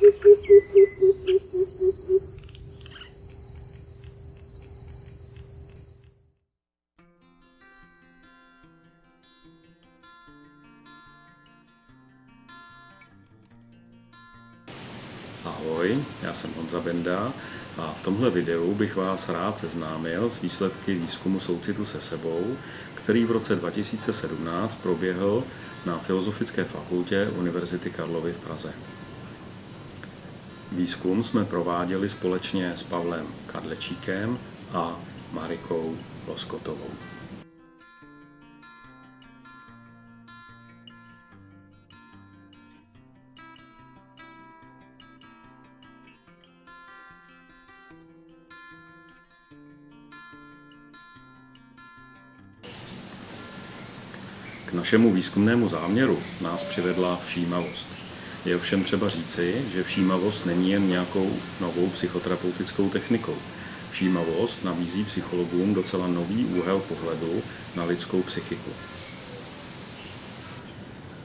Ahoj, já jsem Honza Benda a v tomhle videu bych vás rád seznámil s výsledky výzkumu soucitu se sebou, který v roce 2017 proběhl na Filozofické fakultě Univerzity Karlovy v Praze. Výzkum jsme prováděli společně s Pavlem Kadlečíkem a Marikou Loskotovou. K našemu výzkumnému záměru nás přivedla všímavost. Je ovšem třeba říci, že všímavost není jen nějakou novou psychoterapeutickou technikou. Všímavost nabízí psychologům docela nový úhel pohledu na lidskou psychiku.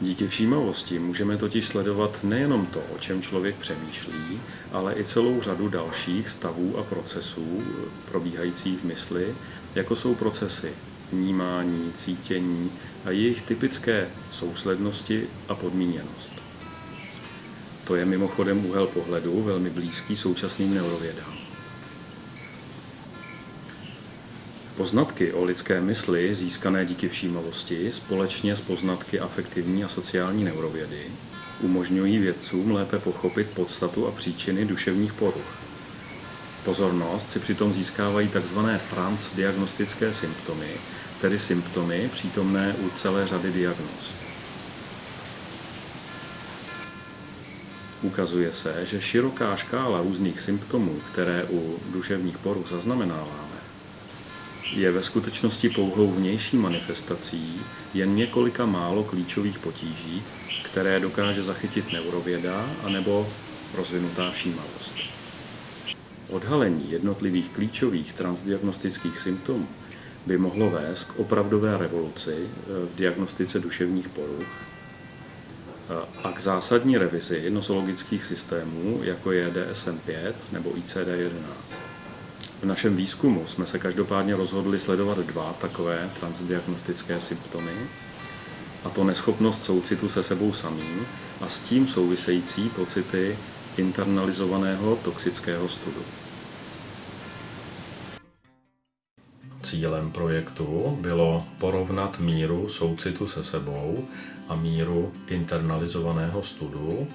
Díky všímavosti můžeme totiž sledovat nejenom to, o čem člověk přemýšlí, ale i celou řadu dalších stavů a procesů probíhajících v mysli, jako jsou procesy vnímání, cítění a jejich typické souslednosti a podmíněnost. To je mimochodem úhel pohledu velmi blízký současným neurovědám. Poznatky o lidské mysli získané díky všímavosti společně s poznatky afektivní a sociální neurovědy umožňují vědcům lépe pochopit podstatu a příčiny duševních poruch. Pozornost si přitom získávají tzv. transdiagnostické symptomy, tedy symptomy přítomné u celé řady diagnóz. Ukazuje se, že široká škála různých symptomů, které u duševních poruch zaznamenáváme, je ve skutečnosti pouhou vnější manifestací jen několika málo klíčových potíží, které dokáže zachytit neurověda anebo rozvinutá všímavost. Odhalení jednotlivých klíčových transdiagnostických symptomů by mohlo vést k opravdové revoluci eh, v diagnostice duševních poruch a k zásadní revizi nosologických systémů, jako je DSM-5 nebo ICD-11. V našem výzkumu jsme se každopádně rozhodli sledovat dva takové transdiagnostické symptomy, a to neschopnost soucitu se sebou samým a s tím související pocity internalizovaného toxického studu. Cílem projektu bylo porovnat míru soucitu se sebou a míru internalizovaného studu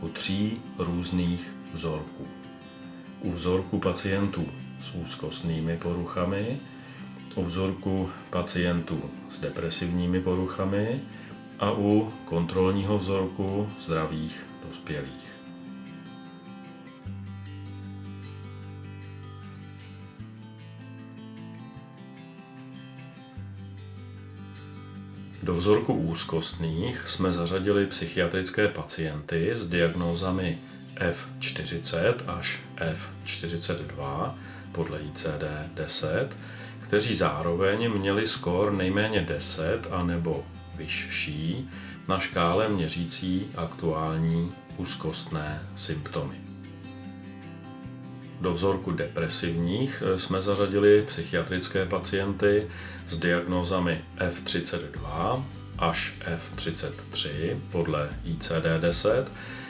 u tří různých vzorků. U vzorku pacientů s úzkostnými poruchami, u vzorku pacientů s depresivními poruchami a u kontrolního vzorku zdravých dospělých. Do vzorku úzkostných jsme zařadili psychiatrické pacienty s diagnózami F40 až F42 podle ICD-10, kteří zároveň měli skóre nejméně 10 a nebo vyšší na škále měřící aktuální úzkostné symptomy. Do vzorku depresivních eh, jsme zařadili psychiatrické pacienty s diagnózami F32 až F33 podle ICD-10,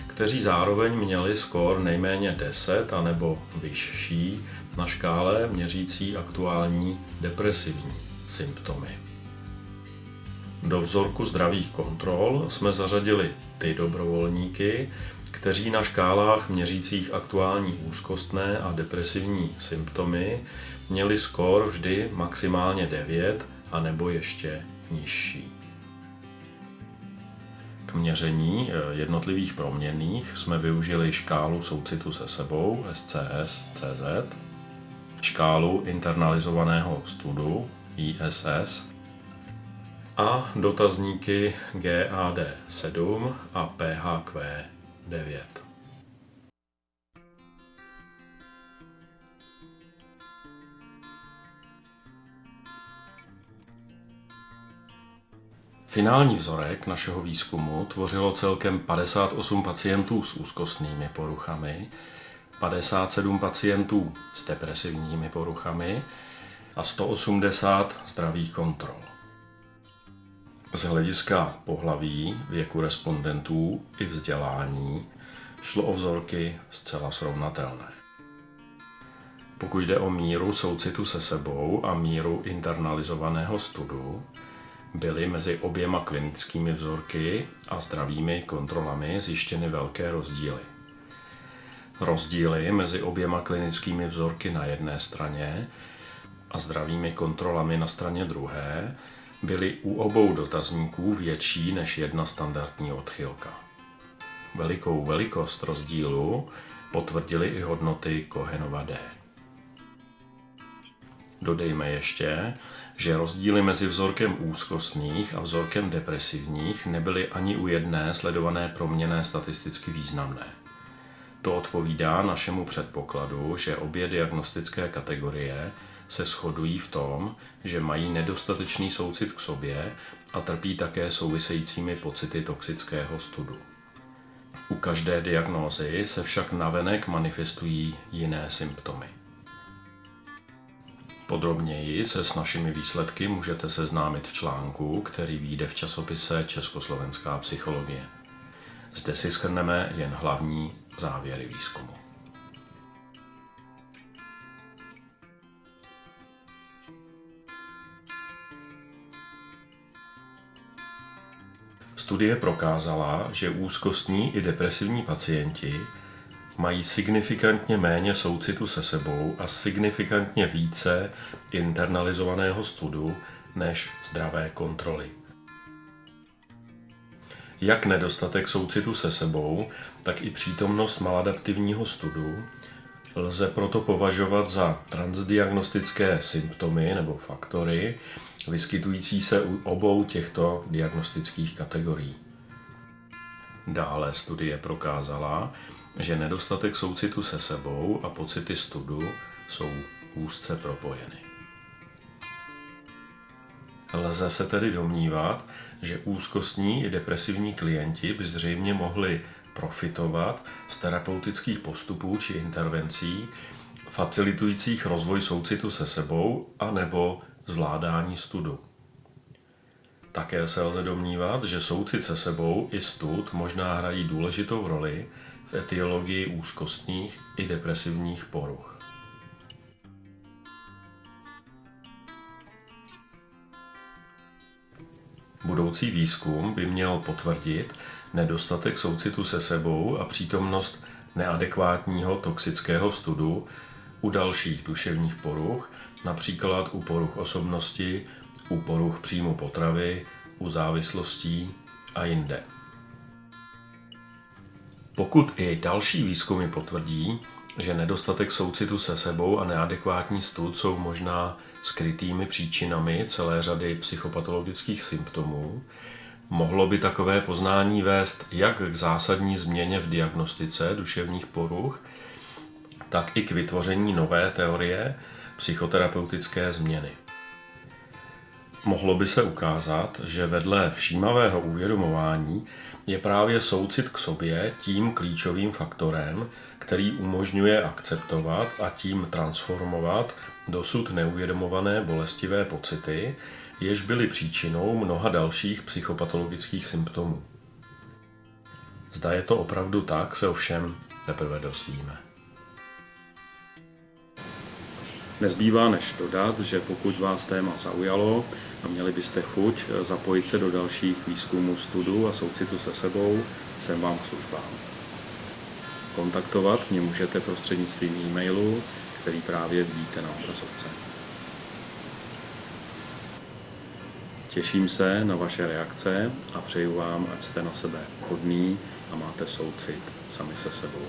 kteří zároveň měli skóre nejméně 10 a nebo vyšší na škále měřící aktuální depresivní symptomy. Do vzorku zdravých kontrol jsme zařadili ty dobrovolníky, kteří na škálách měřících aktuální úzkostné a depresivní symptomy měli skóre vždy maximálně 9 a nebo ještě nižší. K měření eh, jednotlivých proměnných jsme využili škálu soucitu se sebou SCS-CZ, škálu internalizovaného studu ISS a dotazníky GAD7 a PHQ 9. Finální vzorek našeho výzkumu tvořilo celkem 58 pacientů s úzkostnými poruchami, 57 pacientů s depresivními poruchami a 180 zdravých kontrol. Z hlediska pohlaví, věku respondentů i vzdělání šlo o vzorky zcela srovnatelné. Pokud jde o míru soucitu se sebou a míru internalizovaného studu, byly mezi oběma klinickými vzorky a zdravými kontrolami zjištěny velké rozdíly. Rozdíly mezi oběma klinickými vzorky na jedné straně a zdravými kontrolami na straně druhé byly u obou dotazníků větší než jedna standardní odchylka. Velikou velikost rozdílu potvrdili i hodnoty Kohenova D. Dodejme ještě, že rozdíly mezi vzorkem úzkostných a vzorkem depresivních nebyly ani u jedné sledované proměné statisticky významné. To odpovídá našemu předpokladu, že obě diagnostické kategorie se shodují v tom, že mají nedostatečný soucit k sobě a trpí také souvisejícími pocity toxického studu. U každé diagnózy se však navenek manifestují jiné symptomy. Podrobněji se s našimi výsledky můžete seznámit v článku, který vyjde v časopise Československá psychologie. Zde si schrneme jen hlavní závěry výzkumu. Studie prokázala, že úzkostní i depresivní pacienti mají signifikantně méně soucitu se sebou a signifikantně více internalizovaného studu než zdravé kontroly. Jak nedostatek soucitu se sebou, tak i přítomnost maladaptivního studu lze proto považovat za transdiagnostické symptomy nebo faktory, vyskytující se u obou těchto diagnostických kategorií. Dále studie prokázala, že nedostatek soucitu se sebou a pocity studu jsou úzce propojeny. Lze se tedy domnívat, že úzkostní i depresivní klienti by zřejmě mohli profitovat z terapeutických postupů či intervencí, facilitujících rozvoj soucitu se sebou a nebo zvládání studu. Také se lze domnívat, že soucit se sebou i stud možná hrají důležitou roli v etiologii úzkostních i depresivních poruch. Budoucí výzkum by měl potvrdit nedostatek soucitu se sebou a přítomnost neadekvátního toxického studu u dalších duševních poruch, například u poruch osobnosti, u poruch příjmu potravy, u závislostí a jinde. Pokud i další výzkumy potvrdí, že nedostatek soucitu se sebou a neadekvátní stud jsou možná skrytými příčinami celé řady psychopatologických symptomů, mohlo by takové poznání vést jak k zásadní změně v diagnostice duševních poruch, tak i k vytvoření nové teorie psychoterapeutické změny. Mohlo by se ukázat, že vedle všímavého uvědomování je právě soucit k sobě tím klíčovým faktorem, který umožňuje akceptovat a tím transformovat dosud neuvědomované bolestivé pocity, jež byly příčinou mnoha dalších psychopatologických symptomů. Zda je to opravdu tak, se ovšem teprve dozvíme. Nezbývá než dodat, že pokud vás téma zaujalo a měli byste chuť zapojit se do dalších výzkumů studu a soucitu se sebou, jsem vám k službám. Kontaktovat mě můžete prostřednictvím e-mailu, který právě vidíte na obrazovce. Těším se na vaše reakce a přeju vám, ať jste na sebe hodný a máte soucit sami se sebou.